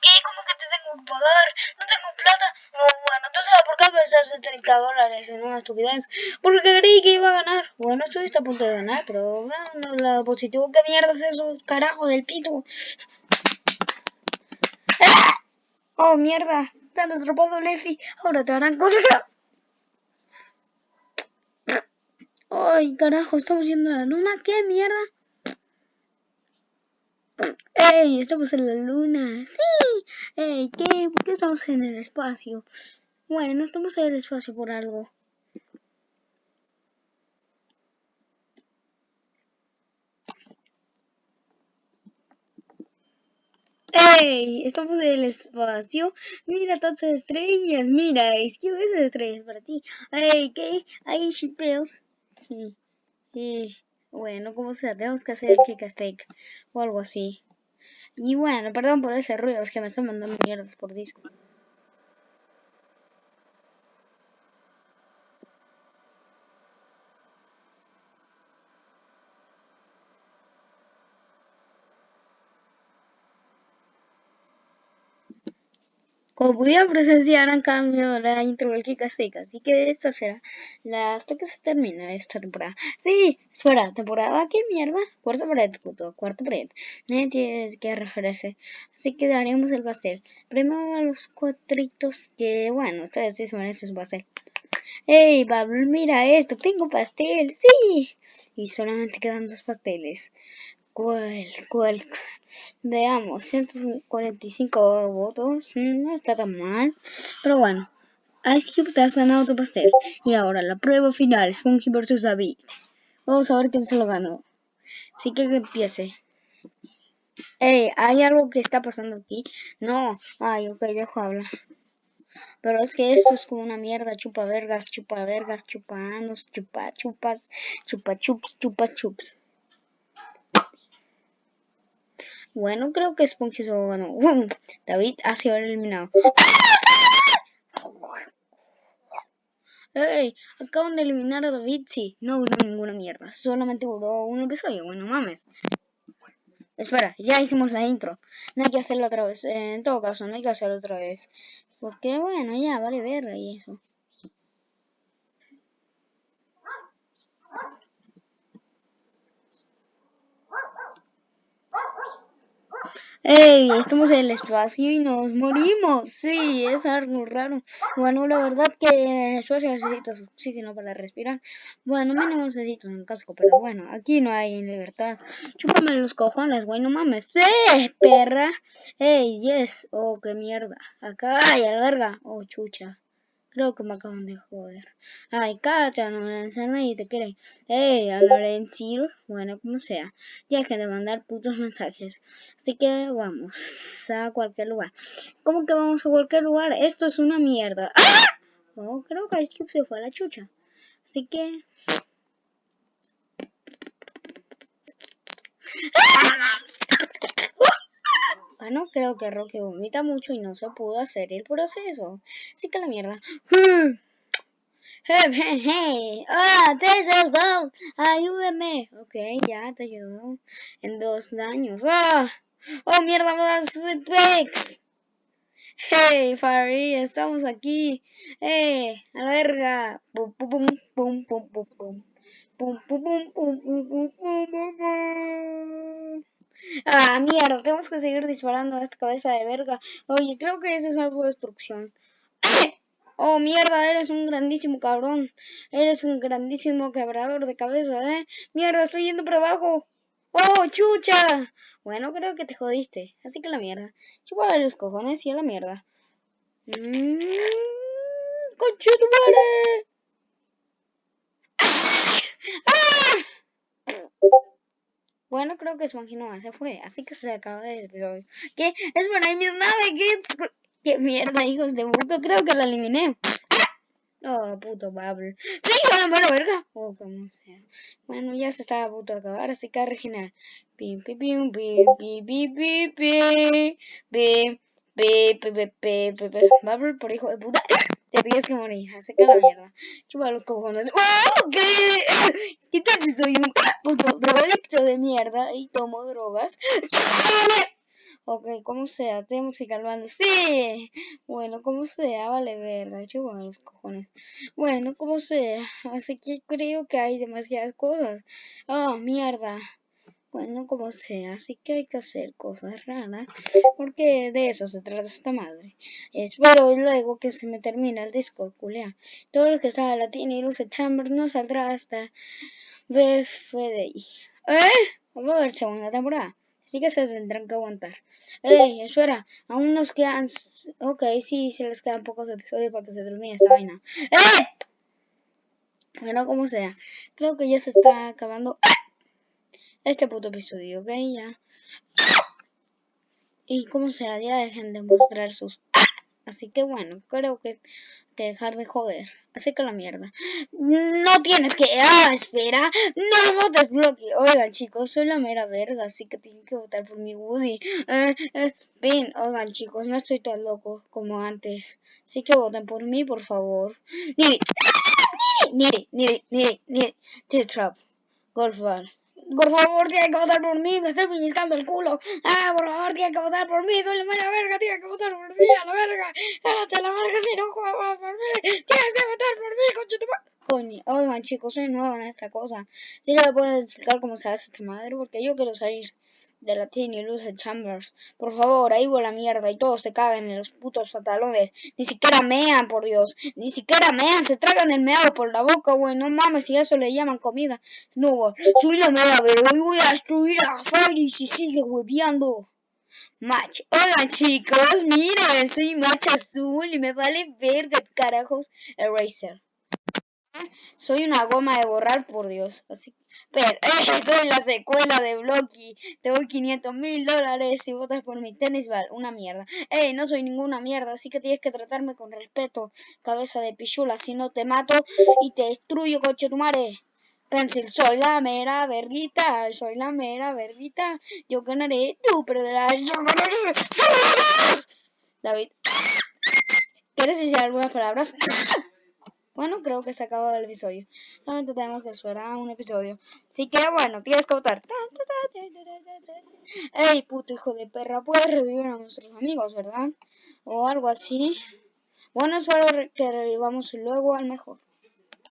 ¿Qué? ¿Cómo que te tengo que pagar? No tengo plata. Bueno, entonces ¿por qué pensaste 30 dólares en una estupidez? Porque creí que iba a ganar. Bueno, estuviste a punto de ganar, pero bueno, la positivo, ¿qué mierda es eso? Carajo del pito. ¡Ah! Oh, mierda. Han atrapado, Lefi. Ahora te harán cosas. Ay, carajo, estamos yendo a la luna. ¿Qué mierda? ¡Ey! Estamos en la luna. ¡Sí! ¡Ey! ¿Qué? ¿Por qué estamos en el espacio? Bueno, no estamos en el espacio por algo. ¡Ey! Estamos en el espacio. Mira tantas estrellas. Mira, es que ves estrellas para ti. ¡Ey! ¿Qué? Hay shipeos. Y, bueno, como sea, tenemos que hacer el kick o algo así. Y bueno, perdón por ese ruido, es que me están mandando mierdas por disco. Como pudieron presenciar, han cambiado la intro del Kikaseka, así que esta será la hasta que se termine esta temporada. Sí, espera, ¿temporada qué mierda? Cuarto pared, puto, cuarto pared. Nadie tiene que referirse, así que daremos el pastel. Primero a los cuatritos que, bueno, ustedes sí se merecen su pastel. ¡Ey, Pablo, mira esto! ¡Tengo pastel! ¡Sí! Y solamente quedan dos pasteles. ¿Cuál? ¿Cuál? Veamos, 145 votos, no está tan mal, pero bueno, Ice Cube te has ganado tu pastel. Y ahora la prueba final, Spongy vs David. Vamos a ver quién se lo ganó. Así que que empiece. Ey, ¿hay algo que está pasando aquí? No, ay, ok, dejo hablar. Pero es que esto es como una mierda, chupa vergas, chupa vergas, chupa anos, chupa chupas, chupa chups, chupa chups. Bueno, creo que Spongy se ganó. David ha sido eliminado. ¡Ey! Acaban de eliminar a David, sí. No hubo ninguna mierda. Solamente hubo un episodio. Bueno, mames. Espera, ya hicimos la intro. No hay que hacerlo otra vez. en todo caso, no hay que hacerlo otra vez. Porque, bueno, ya, vale ver y eso. ¡Ey! Estamos en el espacio y nos morimos. Sí, es algo raro. Bueno, la verdad que el espacio necesito oxígeno para respirar. Bueno, mínimo necesito un casco, pero bueno, aquí no hay libertad. Chúpame los cojones, güey, no mames. ¡Sí, perra! ¡Ey, yes! Oh, qué mierda. Acá hay verga. Oh, chucha. Creo que me acaban de joder. Ay, cállate, no me y te creen. Ey, hablaré en Sir. Bueno, como sea. Ya que de mandar putos mensajes. Así que vamos a cualquier lugar. ¿Cómo que vamos a cualquier lugar? Esto es una mierda. ¡Ah! Oh, creo que Ice Cube se fue a la chucha. Así que... ¡Ah! Bueno, creo que Roque vomita mucho y no se pudo hacer el proceso. Así que la mierda. Hey, hey, hey. Ah, this is. Ayúdame. Ok, ya te ayudo. En dos años. Ah. Oh, mierda, más Pex. Hey, Fari, estamos aquí. Hey, a la verga. Pum, pum, pum, pum, pum, pum, pum. Pum, pum, pum, pum, pum, pum, pum, pum. Ah, mierda, tenemos que seguir disparando a esta cabeza de verga. Oye, creo que esa es algo de destrucción. Oh, mierda, eres un grandísimo cabrón. Eres un grandísimo quebrador de cabeza, ¿eh? Mierda, estoy yendo por abajo. ¡Oh, chucha! Bueno, creo que te jodiste. Así que la mierda. Chupa los cojones y a la mierda. Mmm. madre! Bueno, creo que Spongy no se fue, así que se acaba de episodio. ¿Qué? Es para mi nave, ¿qué? ¿Qué mierda, hijos de puto? Creo que la eliminé. Oh, puto Babel. ¡Sí, la mano verga! Oh, como sea. Bueno, ya se estaba a punto de acabar, así que a regenerar. Pim, pim, pim, pim, pim, pim, pim, pim, pim, pim, pim, pim, pim, Babel, por hijo de puta. Te tienes que morir, que la mierda. Chupa los cojones. ¡Oh, qué! ¿Qué tal si soy un puto drogadicto de mierda y tomo drogas? Ok, como sea, tenemos que calmarnos. ¡Sí! Bueno, como sea, vale verga. Yo los cojones. Bueno, como sea. Así que creo que hay demasiadas cosas. Oh, mierda. Bueno, como sea, así que hay que hacer cosas raras, porque de eso se trata esta madre. Espero luego que se me termine el disco, culea. Todo lo que sea latín y luce Chambers no saldrá hasta BFDI. ¿Eh? Vamos a ver segunda temporada. Así que se tendrán que aguantar. Ey, espera, aún nos quedan... Ok, sí, se les quedan pocos episodios para que se termine esa vaina. ¡Eh! Bueno, como sea. Creo que ya se está acabando este puto episodio, ¿ok? Ya. Y como sea, ya dejen de mostrar sus... Así que bueno, creo que dejar de joder. Así que la mierda. No tienes que... Ah, espera. No votes bloque. Oigan, chicos, soy la mera verga, así que tienen que votar por mi Woody. Eh, eh, oigan, chicos, no estoy tan loco como antes. Así que voten por mí, por favor. Ni... Ni... Ni... Ni... Ni... T-Trap. Golfar por favor, tiene que votar por mí, me estoy pellizcando el culo. Ah, por favor, tiene que votar por mí, soy la mera verga, tiene que votar por mí, a la verga. Cállate la verga si no juegas por mí. Tienes que votar por mí, concha Coño, oigan chicos, soy nuevo en esta cosa. Sí que me pueden explicar cómo se hace esta madre, porque yo quiero salir de la y Luce Chambers. Por favor, ahí va la mierda y todos se cagan en los putos pantalones. Ni siquiera mean, por Dios. Ni siquiera mean, se tragan el meado por la boca, güey. No mames, si eso le llaman comida. No, soy la mera pero hoy voy a destruir a Freddy si sigue hueveando. Match. Hola chicos, miren, soy Match Azul y me vale verga, carajos, Eraser. Soy una goma de borrar, por Dios. Así, pero, eh, soy la secuela de Blocky. Te doy 500 mil dólares si votas por mi tenis ball. Una mierda. Eh, no soy ninguna mierda, así que tienes que tratarme con respeto, cabeza de pichula. Si no te mato y te destruyo, coche tu madre. Pencil, soy la mera verguita, soy la mera verguita. Yo ganaré, tú perderás. David, ¿quieres decir algunas palabras? Bueno, creo que se acabó el episodio. Solamente tenemos que esperar un episodio. Así que bueno, tienes que votar. Ey, puto hijo de perra, puedes revivir a nuestros amigos, ¿verdad? O algo así. Bueno, espero que revivamos luego al mejor.